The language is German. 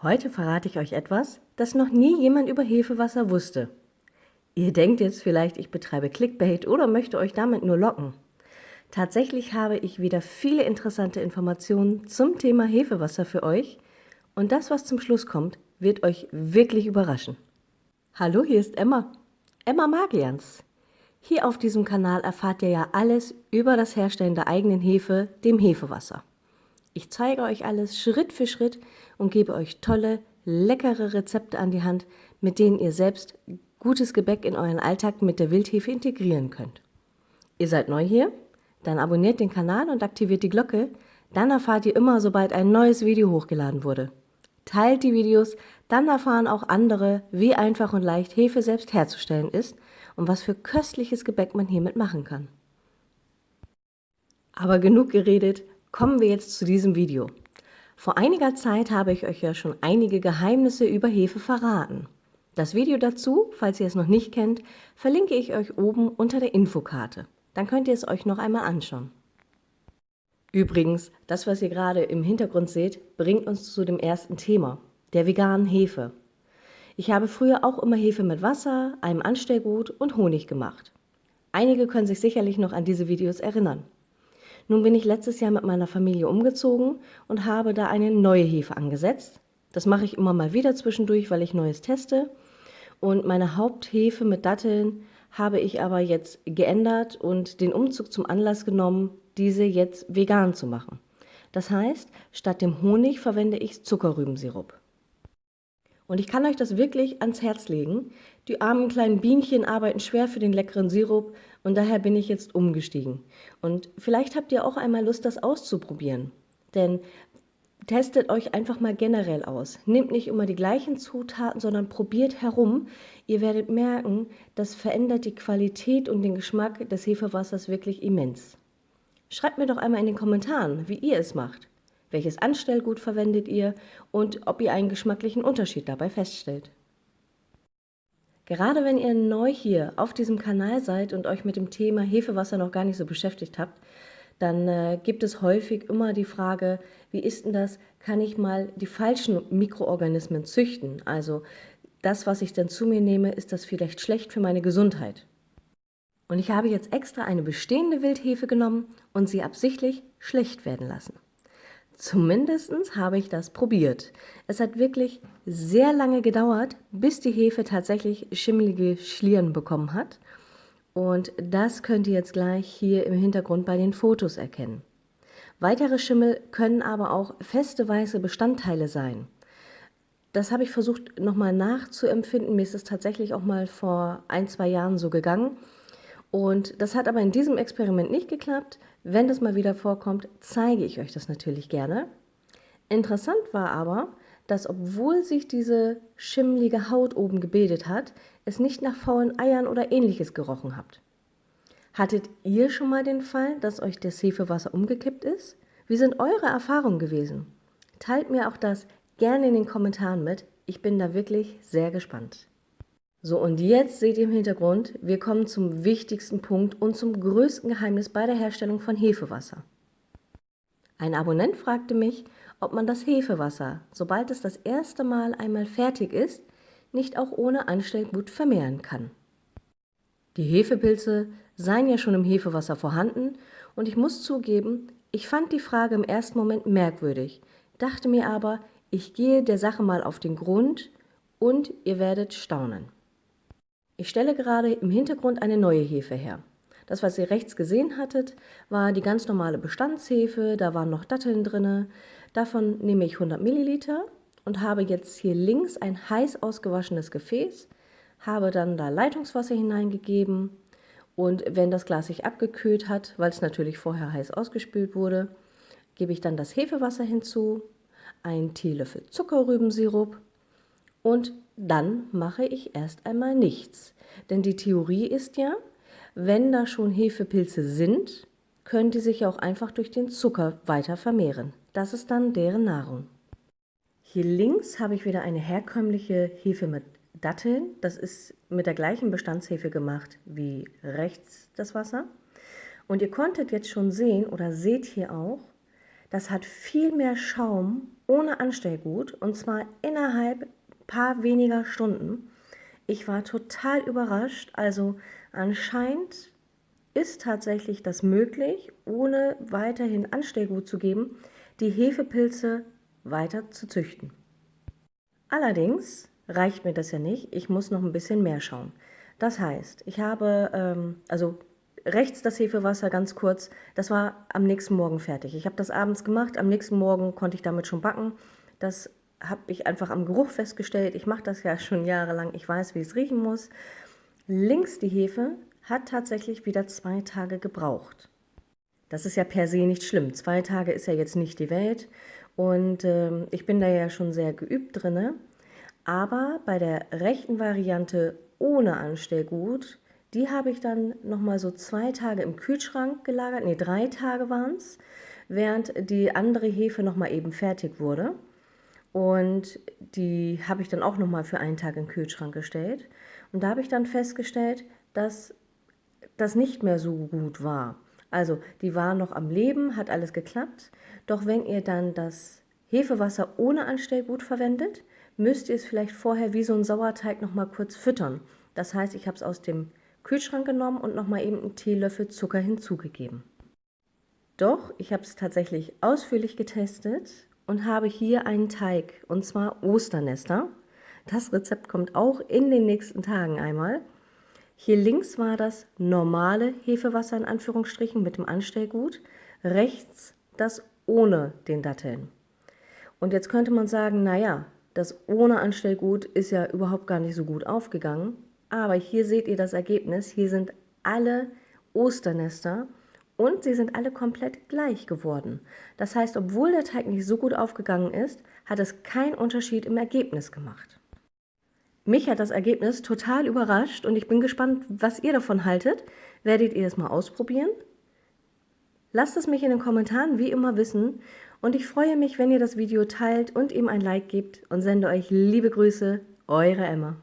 Heute verrate ich euch etwas, das noch nie jemand über Hefewasser wusste. Ihr denkt jetzt vielleicht, ich betreibe Clickbait oder möchte euch damit nur locken. Tatsächlich habe ich wieder viele interessante Informationen zum Thema Hefewasser für euch und das, was zum Schluss kommt, wird euch wirklich überraschen. Hallo, hier ist Emma. Emma Magians. Hier auf diesem Kanal erfahrt ihr ja alles über das Herstellen der eigenen Hefe, dem Hefewasser. Ich zeige euch alles Schritt für Schritt und gebe euch tolle, leckere Rezepte an die Hand, mit denen ihr selbst gutes Gebäck in euren Alltag mit der Wildhefe integrieren könnt. Ihr seid neu hier? Dann abonniert den Kanal und aktiviert die Glocke, dann erfahrt ihr immer, sobald ein neues Video hochgeladen wurde. Teilt die Videos, dann erfahren auch andere, wie einfach und leicht Hefe selbst herzustellen ist und was für köstliches Gebäck man hiermit machen kann. Aber genug geredet, kommen wir jetzt zu diesem Video. Vor einiger Zeit habe ich euch ja schon einige Geheimnisse über Hefe verraten. Das Video dazu, falls ihr es noch nicht kennt, verlinke ich euch oben unter der Infokarte. Dann könnt ihr es euch noch einmal anschauen. Übrigens, das, was ihr gerade im Hintergrund seht, bringt uns zu dem ersten Thema, der veganen Hefe. Ich habe früher auch immer Hefe mit Wasser, einem Anstellgut und Honig gemacht. Einige können sich sicherlich noch an diese Videos erinnern. Nun bin ich letztes Jahr mit meiner Familie umgezogen und habe da eine neue Hefe angesetzt. Das mache ich immer mal wieder zwischendurch, weil ich Neues teste. Und meine Haupthefe mit Datteln habe ich aber jetzt geändert und den Umzug zum Anlass genommen, diese jetzt vegan zu machen. Das heißt, statt dem Honig verwende ich Zuckerrübensirup. Und ich kann euch das wirklich ans Herz legen. Die armen kleinen Bienchen arbeiten schwer für den leckeren Sirup und daher bin ich jetzt umgestiegen. Und vielleicht habt ihr auch einmal Lust, das auszuprobieren. Denn testet euch einfach mal generell aus. Nehmt nicht immer die gleichen Zutaten, sondern probiert herum. Ihr werdet merken, das verändert die Qualität und den Geschmack des Hefewassers wirklich immens. Schreibt mir doch einmal in den Kommentaren, wie ihr es macht. Welches Anstellgut verwendet ihr und ob ihr einen geschmacklichen Unterschied dabei feststellt. Gerade wenn ihr neu hier auf diesem Kanal seid und euch mit dem Thema Hefewasser noch gar nicht so beschäftigt habt, dann äh, gibt es häufig immer die Frage, wie ist denn das, kann ich mal die falschen Mikroorganismen züchten? Also das, was ich dann zu mir nehme, ist das vielleicht schlecht für meine Gesundheit? Und ich habe jetzt extra eine bestehende Wildhefe genommen und sie absichtlich schlecht werden lassen. Zumindest habe ich das probiert. Es hat wirklich sehr lange gedauert, bis die Hefe tatsächlich schimmelige Schlieren bekommen hat. Und das könnt ihr jetzt gleich hier im Hintergrund bei den Fotos erkennen. Weitere Schimmel können aber auch feste weiße Bestandteile sein. Das habe ich versucht nochmal nachzuempfinden. Mir ist es tatsächlich auch mal vor ein, zwei Jahren so gegangen. Und das hat aber in diesem Experiment nicht geklappt. Wenn das mal wieder vorkommt, zeige ich euch das natürlich gerne. Interessant war aber, dass obwohl sich diese schimmlige Haut oben gebildet hat, es nicht nach faulen Eiern oder ähnliches gerochen habt. Hattet ihr schon mal den Fall, dass euch das Hefewasser umgekippt ist? Wie sind eure Erfahrungen gewesen? Teilt mir auch das gerne in den Kommentaren mit. Ich bin da wirklich sehr gespannt. So, und jetzt seht ihr im Hintergrund, wir kommen zum wichtigsten Punkt und zum größten Geheimnis bei der Herstellung von Hefewasser. Ein Abonnent fragte mich, ob man das Hefewasser, sobald es das erste Mal einmal fertig ist, nicht auch ohne Anstellgut vermehren kann. Die Hefepilze seien ja schon im Hefewasser vorhanden und ich muss zugeben, ich fand die Frage im ersten Moment merkwürdig, dachte mir aber, ich gehe der Sache mal auf den Grund und ihr werdet staunen. Ich stelle gerade im Hintergrund eine neue Hefe her. Das, was ihr rechts gesehen hattet, war die ganz normale Bestandshefe, da waren noch Datteln drin. Davon nehme ich 100 Milliliter und habe jetzt hier links ein heiß ausgewaschenes Gefäß, habe dann da Leitungswasser hineingegeben und wenn das Glas sich abgekühlt hat, weil es natürlich vorher heiß ausgespült wurde, gebe ich dann das Hefewasser hinzu, einen Teelöffel Zuckerrübensirup und dann mache ich erst einmal nichts. Denn die Theorie ist ja, wenn da schon Hefepilze sind, können die sich auch einfach durch den Zucker weiter vermehren. Das ist dann deren Nahrung. Hier links habe ich wieder eine herkömmliche Hefe mit Datteln. Das ist mit der gleichen Bestandshefe gemacht wie rechts das Wasser. Und ihr konntet jetzt schon sehen oder seht hier auch, Das hat viel mehr Schaum ohne Anstellgut und zwar innerhalb paar weniger Stunden. Ich war total überrascht. Also anscheinend ist tatsächlich das möglich, ohne weiterhin Anstellgut zu geben, die Hefepilze weiter zu züchten. Allerdings reicht mir das ja nicht. Ich muss noch ein bisschen mehr schauen. Das heißt, ich habe, ähm, also rechts das Hefewasser ganz kurz, das war am nächsten Morgen fertig. Ich habe das abends gemacht, am nächsten Morgen konnte ich damit schon backen. Das habe ich einfach am Geruch festgestellt. Ich mache das ja schon jahrelang, ich weiß, wie es riechen muss. Links die Hefe hat tatsächlich wieder zwei Tage gebraucht. Das ist ja per se nicht schlimm. Zwei Tage ist ja jetzt nicht die Welt und äh, ich bin da ja schon sehr geübt drinne. Aber bei der rechten Variante ohne Anstellgut, die habe ich dann nochmal so zwei Tage im Kühlschrank gelagert, ne drei Tage waren es, während die andere Hefe nochmal eben fertig wurde. Und die habe ich dann auch nochmal für einen Tag in den Kühlschrank gestellt. Und da habe ich dann festgestellt, dass das nicht mehr so gut war. Also die war noch am Leben, hat alles geklappt. Doch wenn ihr dann das Hefewasser ohne Anstellgut verwendet, müsst ihr es vielleicht vorher wie so ein Sauerteig noch mal kurz füttern. Das heißt, ich habe es aus dem Kühlschrank genommen und noch mal eben einen Teelöffel Zucker hinzugegeben. Doch, ich habe es tatsächlich ausführlich getestet und habe hier einen Teig, und zwar Osternester. Das Rezept kommt auch in den nächsten Tagen einmal. Hier links war das normale Hefewasser in Anführungsstrichen mit dem Anstellgut, rechts das ohne den Datteln. Und jetzt könnte man sagen, naja, das ohne Anstellgut ist ja überhaupt gar nicht so gut aufgegangen. Aber hier seht ihr das Ergebnis. Hier sind alle Osternester und sie sind alle komplett gleich geworden. Das heißt, obwohl der Teig nicht so gut aufgegangen ist, hat es keinen Unterschied im Ergebnis gemacht. Mich hat das Ergebnis total überrascht und ich bin gespannt, was ihr davon haltet. Werdet ihr es mal ausprobieren? Lasst es mich in den Kommentaren wie immer wissen und ich freue mich, wenn ihr das Video teilt und ihm ein Like gebt und sende euch liebe Grüße, eure Emma.